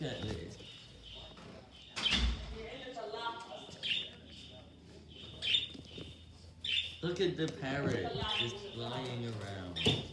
Look at this. Look at the parrot just flying around.